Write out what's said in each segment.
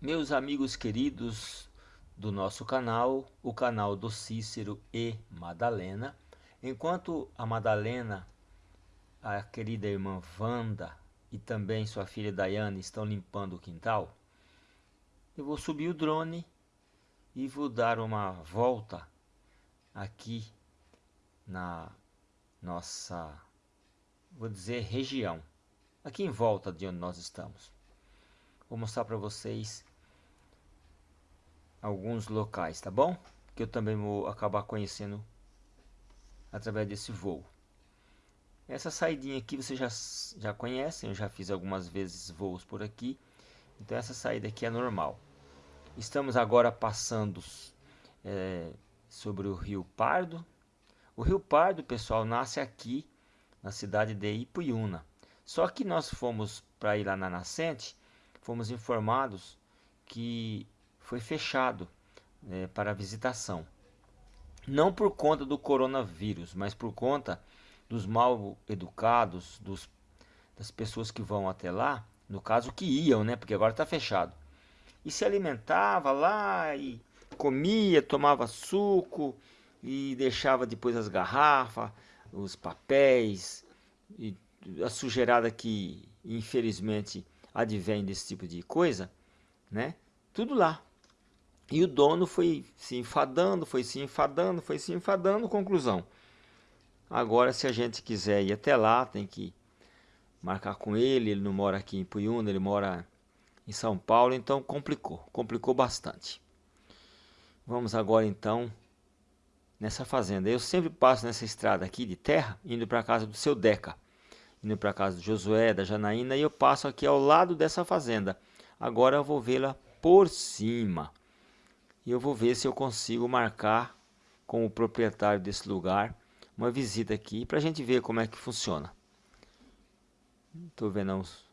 Meus amigos queridos do nosso canal, o canal do Cícero e Madalena, enquanto a Madalena, a querida irmã Wanda e também sua filha Daiane estão limpando o quintal, eu vou subir o drone e vou dar uma volta aqui na nossa, vou dizer, região, aqui em volta de onde nós estamos. Vou mostrar para vocês alguns locais, tá bom? Que eu também vou acabar conhecendo através desse voo. Essa saidinha aqui vocês já, já conhecem, eu já fiz algumas vezes voos por aqui. Então essa saída aqui é normal. Estamos agora passando é, sobre o Rio Pardo. O Rio Pardo, pessoal, nasce aqui na cidade de Ipuiuna. Só que nós fomos para ir lá na nascente, fomos informados que foi fechado é, para visitação. Não por conta do coronavírus, mas por conta dos mal educados, dos, das pessoas que vão até lá, no caso que iam, né? Porque agora está fechado. E se alimentava lá e comia, tomava suco e deixava depois as garrafas, os papéis e a sujeirada que infelizmente advém desse tipo de coisa, né? Tudo lá. E o dono foi se enfadando, foi se enfadando, foi se enfadando, conclusão. Agora, se a gente quiser ir até lá, tem que marcar com ele, ele não mora aqui em Puyuna, ele mora em São Paulo, então complicou, complicou bastante. Vamos agora então nessa fazenda. Eu sempre passo nessa estrada aqui de terra, indo para a casa do seu Deca, indo para a casa do Josué, da Janaína, e eu passo aqui ao lado dessa fazenda. Agora eu vou vê-la por cima e eu vou ver se eu consigo marcar com o proprietário desse lugar uma visita aqui para a gente ver como é que funciona. Estou vendo uns,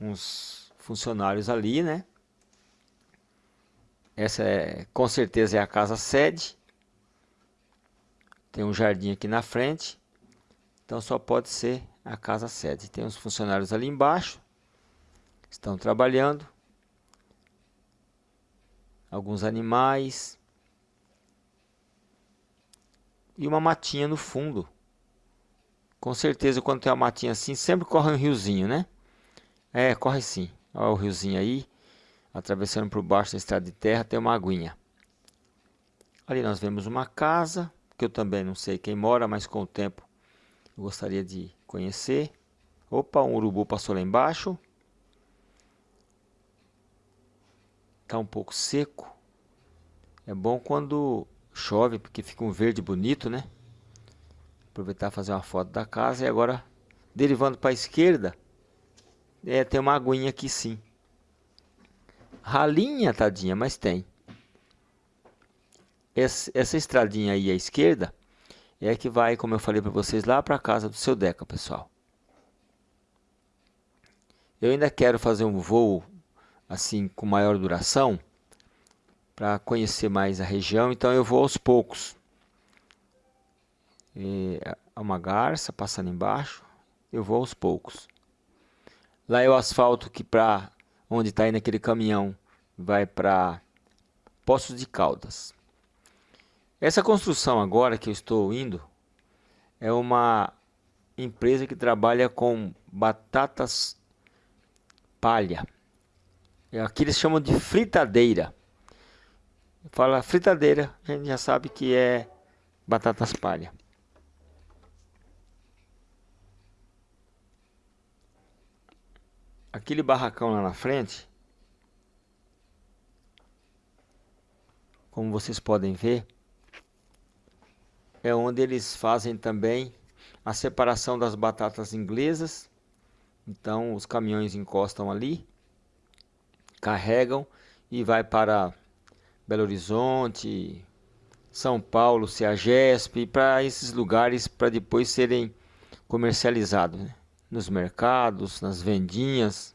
uns funcionários ali, né? Essa é, com certeza é a casa sede. Tem um jardim aqui na frente. Então só pode ser a casa sede. Tem uns funcionários ali embaixo. Estão trabalhando alguns animais e uma matinha no fundo. Com certeza quando tem uma matinha assim, sempre corre um riozinho, né? É, corre sim. Olha o riozinho aí, atravessando por baixo da estrada de terra, tem uma aguinha. Ali nós vemos uma casa, que eu também não sei quem mora, mas com o tempo eu gostaria de conhecer. Opa, um urubu passou lá embaixo. Está um pouco seco. É bom quando chove, porque fica um verde bonito, né? Aproveitar fazer uma foto da casa. E agora, derivando para a esquerda, é, tem uma aguinha aqui sim. Ralinha, tadinha, mas tem. Essa, essa estradinha aí à esquerda é que vai, como eu falei para vocês, lá para a casa do seu Deca, pessoal. Eu ainda quero fazer um voo assim com maior duração para conhecer mais a região, então eu vou aos poucos. E, é uma garça passando embaixo, eu vou aos poucos. Lá é o asfalto que para onde está indo aquele caminhão vai para Poços de Caldas. Essa construção agora que eu estou indo é uma empresa que trabalha com batatas palha. É, aqui eles chamam de fritadeira. Fala fritadeira, a gente já sabe que é batatas palha. Aquele barracão lá na frente, como vocês podem ver, é onde eles fazem também a separação das batatas inglesas. Então os caminhões encostam ali carregam e vai para Belo Horizonte, São Paulo, CEAGESP, para esses lugares para depois serem comercializados né? nos mercados, nas vendinhas.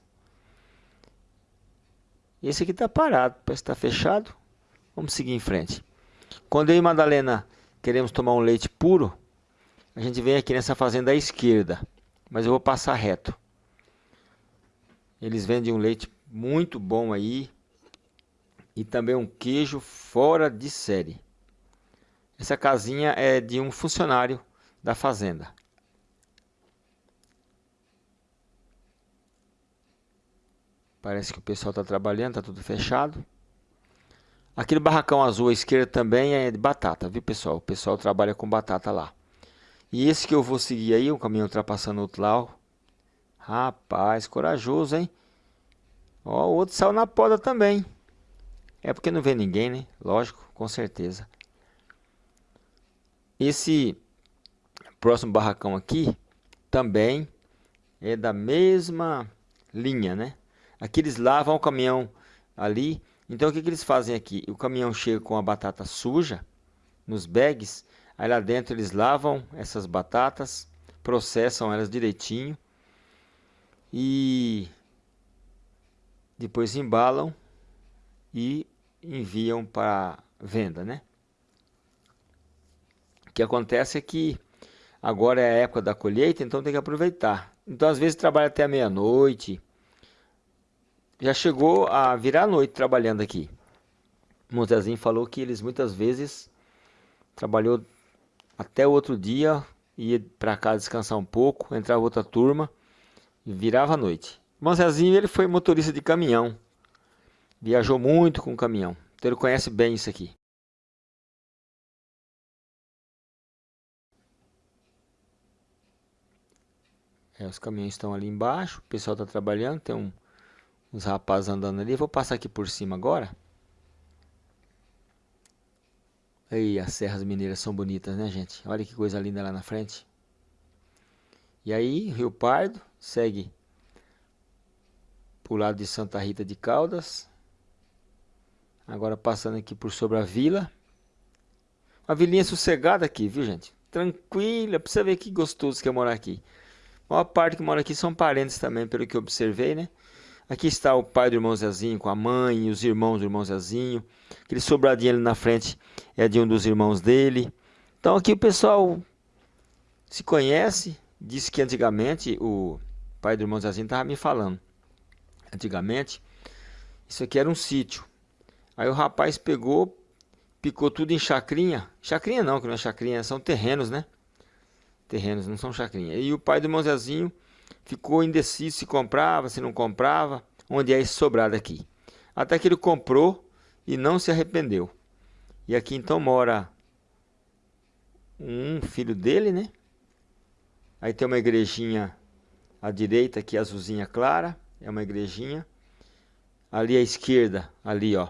Esse aqui está parado, parece que está fechado. Vamos seguir em frente. Quando eu e Madalena queremos tomar um leite puro, a gente vem aqui nessa fazenda à esquerda, mas eu vou passar reto. Eles vendem um leite muito bom aí. e também um queijo fora de série. Essa casinha é de um funcionário da fazenda. Parece que o pessoal está trabalhando, está tudo fechado. Aquele barracão azul à esquerda também é de batata, viu pessoal? O pessoal trabalha com batata lá. E esse que eu vou seguir aí, o caminhão ultrapassando outro lado. Rapaz, corajoso, hein? Ó, o outro saiu na poda também. É porque não vê ninguém, né? Lógico, com certeza. Esse próximo barracão aqui também é da mesma linha, né? Aqui eles lavam o caminhão ali. Então o que, que eles fazem aqui? O caminhão chega com a batata suja nos bags. Aí lá dentro eles lavam essas batatas, processam elas direitinho e depois embalam e enviam para venda, né? O que acontece é que agora é a época da colheita, então tem que aproveitar. Então às vezes trabalha até meia-noite. Já chegou a virar a noite trabalhando aqui. Montezinho falou que eles muitas vezes trabalhou até o outro dia, ia para casa descansar um pouco, entrava outra turma e virava a noite. O Zezinho ele foi motorista de caminhão. Viajou muito com caminhão. Então ele conhece bem isso aqui. É, os caminhões estão ali embaixo, o pessoal está trabalhando, tem um, uns rapazes andando ali. vou passar aqui por cima agora. Aí, as serras mineiras são bonitas, né, gente? Olha que coisa linda lá na frente. E aí, Rio Pardo segue para o lado de Santa Rita de Caldas. Agora passando aqui por sobre a vila. Uma vilinha sossegada aqui, viu, gente? Tranquila, pra você ver que gostoso que é morar aqui. A maior parte que mora aqui são parentes também, pelo que eu observei, né? Aqui está o pai do irmão Zezinho com a mãe os irmãos do irmão Zezinho. Aquele sobradinho ali na frente é de um dos irmãos dele. Então aqui o pessoal se conhece. Disse que antigamente o pai do irmão Zezinho estava me falando. Antigamente, isso aqui era um sítio. Aí o rapaz pegou, picou tudo em chacrinha. Chacrinha não, que não é chacrinha, são terrenos, né? terrenos, não são chacrinha. E o pai do irmão Zezinho ficou indeciso se comprava, se não comprava, onde é esse sobrado aqui. Até que ele comprou e não se arrependeu. E aqui então mora um filho dele, né? Aí tem uma igrejinha à direita aqui, azulzinha clara, é uma igrejinha. Ali à esquerda, ali ó,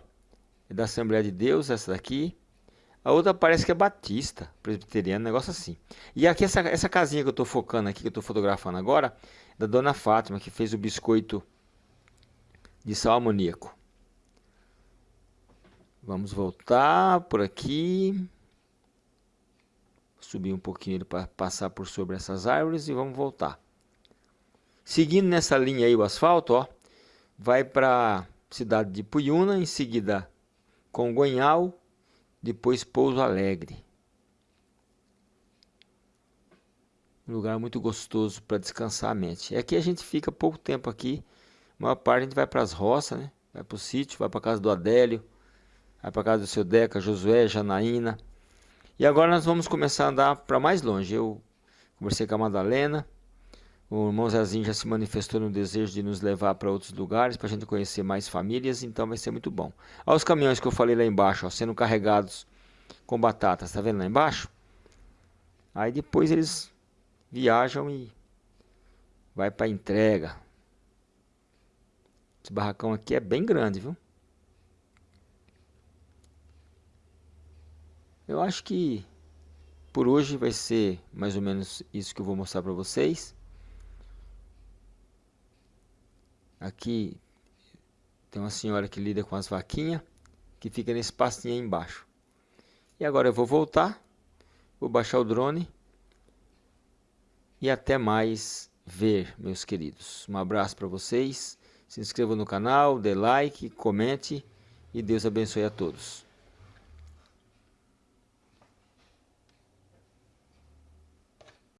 é da Assembleia de Deus, essa daqui. A outra parece que é batista, presbiteriano, negócio assim. E aqui essa, essa casinha que eu estou focando aqui, que eu estou fotografando agora, é da Dona Fátima, que fez o biscoito de sal amoníaco. Vamos voltar por aqui. Subir um pouquinho para passar por sobre essas árvores e vamos voltar. Seguindo nessa linha aí o asfalto, ó, vai para cidade de Puyuna, em seguida Congonhal, depois Pouso Alegre. Um lugar muito gostoso para descansar a mente. É aqui a gente fica pouco tempo aqui. A maior parte a gente vai para as roças, né? Vai para o sítio, vai para casa do Adélio, vai para casa do seu Deca, Josué, Janaína. E agora nós vamos começar a andar para mais longe. Eu conversei com a Madalena. O irmão Zezinho já se manifestou no desejo de nos levar para outros lugares, para a gente conhecer mais famílias, então vai ser muito bom. Olha os caminhões que eu falei lá embaixo, ó, sendo carregados com batatas, tá vendo lá embaixo? Aí depois eles viajam e vai para entrega. Esse barracão aqui é bem grande, viu? Eu acho que por hoje vai ser mais ou menos isso que eu vou mostrar para vocês. Aqui tem uma senhora que lida com as vaquinhas, que fica nesse pastinho aí embaixo. E agora eu vou voltar, vou baixar o drone e até mais ver, meus queridos. Um abraço para vocês, se inscreva no canal, dê like, comente e Deus abençoe a todos.